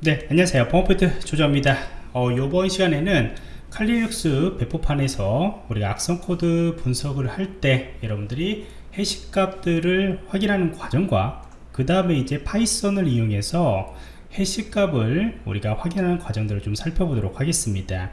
네 안녕하세요. 펌프트 조정입니다. 어, 이번 시간에는 칼리 리눅스 배포판에서 우리가 악성 코드 분석을 할 때 여러분들이 해시 값들을 확인하는 과정과 그 다음에 이제 파이썬을 이용해서 해시 값을 우리가 확인하는 과정들을 좀 살펴보도록 하겠습니다.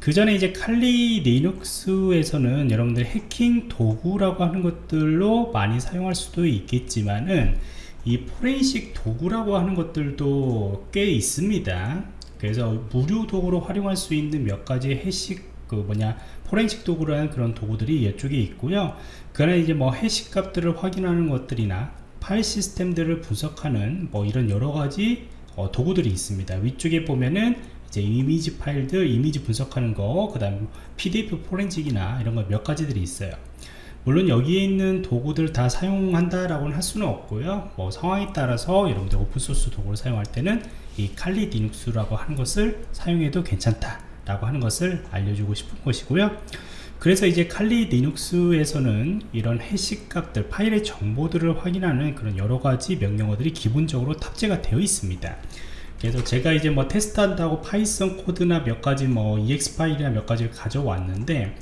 그 전에 이제 칼리 리눅스에서는 여러분들 해킹 도구라고 하는 것들로 많이 사용할 수도 있겠지만은 이 포렌식 도구라고 하는 것들도 꽤 있습니다. 그래서 무료 도구로 활용할 수 있는 몇 가지 해식 그 뭐냐 포렌식 도구라는 그런 도구들이 이쪽에 있고요. 그러나 이제 뭐 해식 값들을 확인하는 것들이나 파일 시스템들을 분석하는 뭐 이런 여러 가지 어, 도구들이 있습니다. 위쪽에 보면은 이제 이미지 파일들 이미지 분석하는 거그 다음 pdf 포렌식이나 이런 거 몇 가지들이 있어요 물론 여기에 있는 도구들 다 사용한다 라고는 할 수는 없고요. 뭐 상황에 따라서 여러분들 오픈소스 도구를 사용할 때는 이 칼리 리눅스라고 하는 것을 사용해도 괜찮다 라고 하는 것을 알려주고 싶은 것이고요. 그래서 이제 칼리 리눅스에서는 이런 해시 값들 파일의 정보들을 확인하는 그런 여러가지 명령어들이 기본적으로 탑재가 되어 있습니다. 그래서 제가 이제 뭐 테스트한다고 파이썬 코드나 몇 가지 뭐 exe 파일이나 몇 가지를 가져왔는데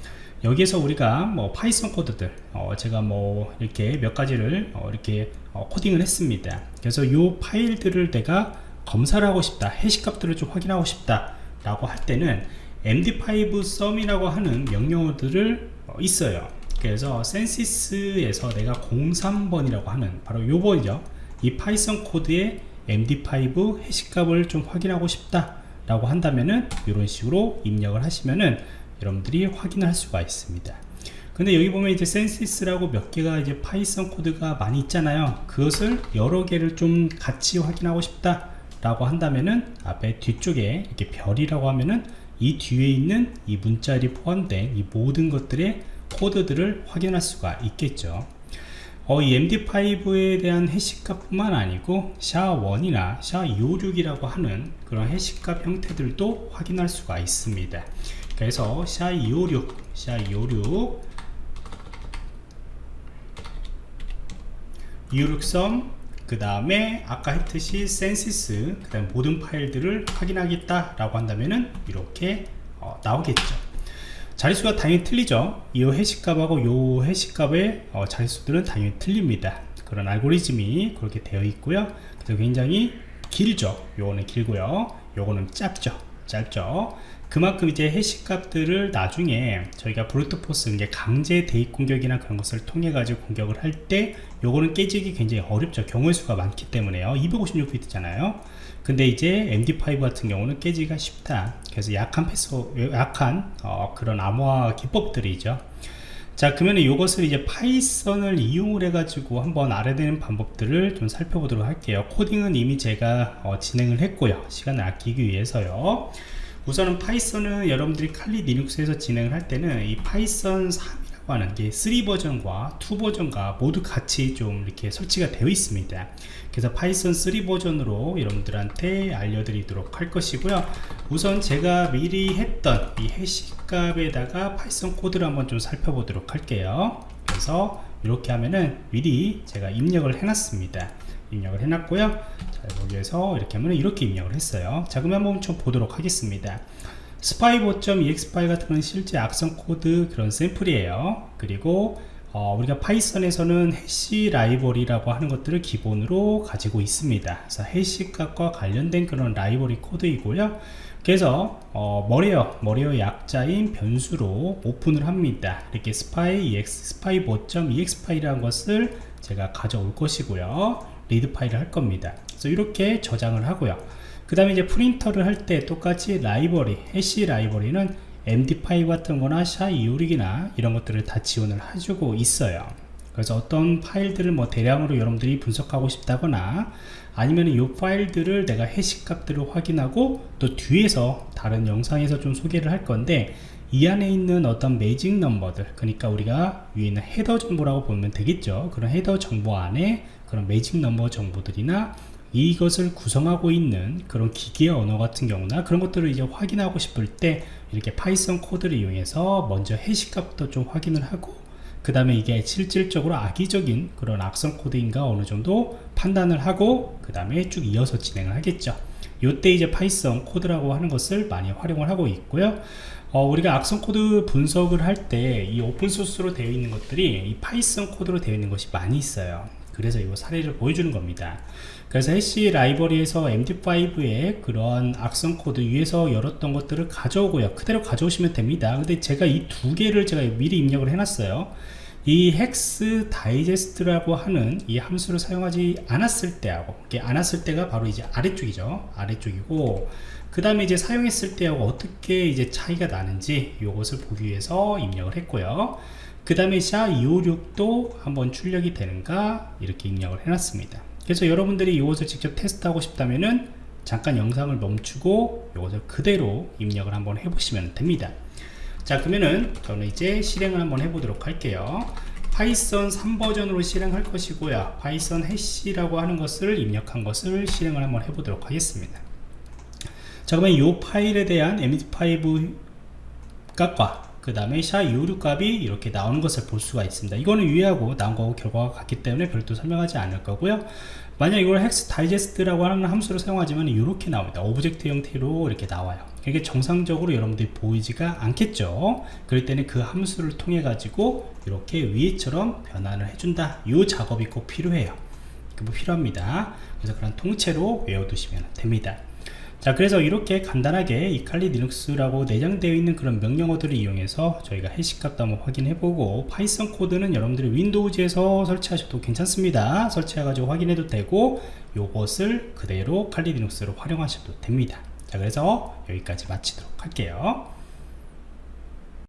여기에서 우리가 뭐 파이썬 코드들 어 제가 뭐 이렇게 몇 가지를 어 이렇게 어 코딩을 했습니다. 그래서 이 파일들을 내가 검사를 하고 싶다 해시 값들을 좀 확인하고 싶다 라고 할 때는 md5sum이라고 하는 명령어들을 어 있어요. 그래서 센시스에서 내가 03번이라고 하는 바로 요번이죠. 이 파이썬 코드의 md5 해시값을 좀 확인하고 싶다 라고 한다면은 이런 식으로 입력을 하시면은 여러분들이 확인을 할 수가 있습니다. 근데 여기 보면 이제 센시스라고 몇 개가 이제 Python 코드가 많이 있잖아요. 그것을 여러 개를 좀 같이 확인하고 싶다 라고 한다면은 앞에 뒤쪽에 이렇게 별이라고 하면은 이 뒤에 있는 이 문자들이 포함된 이 모든 것들의 코드들을 확인할 수가 있겠죠. 어, 이 MD5에 대한 해시값 뿐만 아니고 SHA-1이나 SHA-256이라고 하는 그런 해시값 형태들도 확인할 수가 있습니다 그래서 SHA-256, SHA-256 256sum 그 다음에 아까 했듯이 센시스 그 다음 모든 파일들을 확인하겠다 라고 한다면은 이렇게 어, 나오겠죠. 자릿수가 당연히 틀리죠. 이 해시값하고 이 해시값의 어, 자릿수들은 당연히 틀립니다. 그런 알고리즘이 그렇게 되어 있고요. 그래서 굉장히 길죠. 요거는 길고요. 요거는 짧죠 짧죠? 그만큼 이제 해시 값들을 나중에 저희가 brute force 이제 강제 대입 공격이나 그런 것을 통해 가지고 공격을 할 때 요거는 깨지기 굉장히 어렵죠. 경우의 수가 많기 때문에요. 256비트잖아요. 근데 이제 MD5 같은 경우는 깨지기가 쉽다. 그래서 약한 패스 약한 어, 그런 암호화 기법들이죠 자 그러면 이것을 이제 Python을 이용을 해 가지고 한번 알아야 되는 방법들을 좀 살펴보도록 할게요. 코딩은 이미 제가 어, 진행을 했고요. 시간을 아끼기 위해서요. 우선은 Python은 여러분들이 칼리 리눅스에서 진행을 할 때는 이 Python 3이라고 하는 게 3 버전과 2 버전과 모두 같이 좀 이렇게 설치가 되어 있습니다. 그래서 Python 3 버전으로 여러분들한테 알려드리도록 할 것이고요. 우선 제가 미리 했던 이 해시 값에다가 Python 코드를 한번 좀 살펴보도록 할게요. 그래서 이렇게 하면은 미리 제가 입력을 해놨습니다. 입력을 해놨고요. 자 여기에서 이렇게 하면 이렇게 입력을 했어요. 자 그러면 한번 좀 보도록 하겠습니다. spy 5.exe 파일 같은 건 실제 악성 코드 그런 샘플이에요. 그리고 어, 우리가 Python에서는 해시 library라고 하는 것들을 기본으로 가지고 있습니다. 그래서 해시 값과 관련된 그런 library 코드이고요 그래서 어, malware malware 약자인 변수로 오픈을 합니다. 이렇게 spy exe spy 5.exe 파일이라는 것을 제가 가져올 것이고요. read 파일을 할 겁니다. 그래서 이렇게 저장을 하고요. 그 다음에 이제 print를 할 때 똑같이 library 해시 library는 MD5 같은 거나 SHA-256이나 이런 것들을 다 지원을 해주고 있어요 그래서 어떤 파일들을 뭐 대량으로 여러분들이 분석하고 싶다거나 아니면 이 파일들을 내가 해시 값들을 확인하고 또 뒤에서 다른 영상에서 좀 소개를 할 건데 이 안에 있는 어떤 magic number들 그러니까 우리가 위에 있는 헤더 정보라고 보면 되겠죠? 그런 헤더 정보 안에 그런 magic number 정보들이나 이것을 구성하고 있는 그런 기계 언어 같은 경우나 그런 것들을 이제 확인하고 싶을 때 이렇게 Python 코드를 이용해서 먼저 해시값부터 좀 확인을 하고 그 다음에 이게 실질적으로 악의적인 그런 악성 코드인가 어느 정도 판단을 하고 그 다음에 쭉 이어서 진행을 하겠죠. 요때 이제 Python 코드라고 하는 것을 많이 활용을 하고 있고요. 어, 우리가 악성 코드 분석을 할 때 이 open source로 되어 있는 것들이 이 Python 코드로 되어 있는 것이 많이 있어요 그래서 이 사례를 보여주는 겁니다. 그래서 해시 library에서 MD5의 그런 악성 코드 위에서 열었던 것들을 가져오고요. 그대로 가져오시면 됩니다. 근데 제가 이 두 개를 제가 미리 입력을 해놨어요. 이 hexdigest라고 하는 이 함수를 사용하지 않았을 때하고 이게 않았을 때가 바로 이제 아래쪽이죠. 아래쪽이고 그 다음에 이제 사용했을 때하고 어떻게 이제 차이가 나는지 이것을 보기 위해서 입력을 했고요 그 다음에 SHA-256도 한번 출력이 되는가? 이렇게 입력을 해놨습니다. 그래서 여러분들이 이것을 직접 테스트하고 싶다면은 잠깐 영상을 멈추고 이것을 그대로 입력을 한번 해보시면 됩니다. 자 그러면은 저는 이제 실행을 한번 해보도록 할게요. Python 3버전으로 실행할 것이고요. Python 해시라고 하는 것을 입력한 것을 실행을 한번 해보도록 하겠습니다. 자 그러면 이 파일에 대한 md5 값과 그 다음에 SHA-256 값이 이렇게 나오는 것을 볼 수가 있습니다. 이거는 유의하고 나온 거고 결과가 같기 때문에 별도 설명하지 않을 거고요. 만약 이걸 hexdigest라고 하는 함수를 사용하지만 이렇게 나옵니다. object 형태로 이렇게 나와요. 이게 정상적으로 여러분들이 보이지가 않겠죠? 그럴 때는 그 함수를 통해 가지고 이렇게 위에처럼 변환을 해준다. 이 작업이 꼭 필요해요. 그 필요합니다. 그래서 그런 통째로 외워두시면 됩니다 자 그래서 이렇게 간단하게 이 칼리 리눅스라고 내장되어 있는 그런 명령어들을 이용해서 저희가 해시값도 한번 확인해보고 Python 코드는 여러분들이 Windows에서 설치하셔도 괜찮습니다. 설치해가지고 확인해도 되고 요것을 그대로 칼리 리눅스로 활용하셔도 됩니다. 자 그래서 여기까지 마치도록 할게요